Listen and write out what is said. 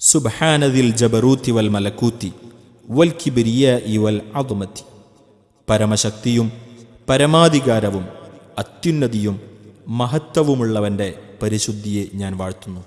സുബ്ഹാനദിൽ ജബറൂത്തി വൽ മലക്കൂത്തി വൽ കിബിരിയ വൽ അതുമത്തി പരമശക്തിയും പരമാധികാരവും അത്യുന്നതിയും മഹത്വവുമുള്ളവന്റെ പരിശുദ്ധിയെ ഞാൻ വാഴ്ത്തുന്നു.